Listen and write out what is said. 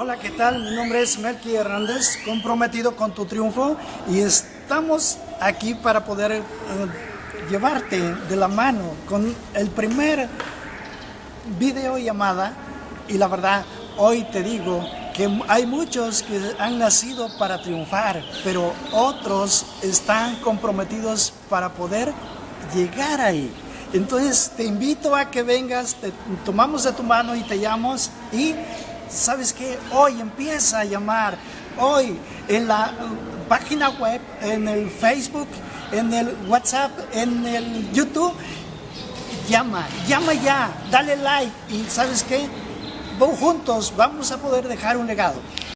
Hola, ¿qué tal? Mi nombre es Melky Hernández, comprometido con tu triunfo y estamos aquí para poder eh, llevarte de la mano con el primer videollamada y la verdad, hoy te digo que hay muchos que han nacido para triunfar, pero otros están comprometidos para poder llegar ahí. Entonces te invito a que vengas, te tomamos de tu mano y te llamamos y ¿sabes qué? Hoy empieza a llamar, hoy en la página web, en el Facebook, en el WhatsApp, en el YouTube, llama, llama ya, dale like y ¿sabes qué? Juntos vamos a poder dejar un legado.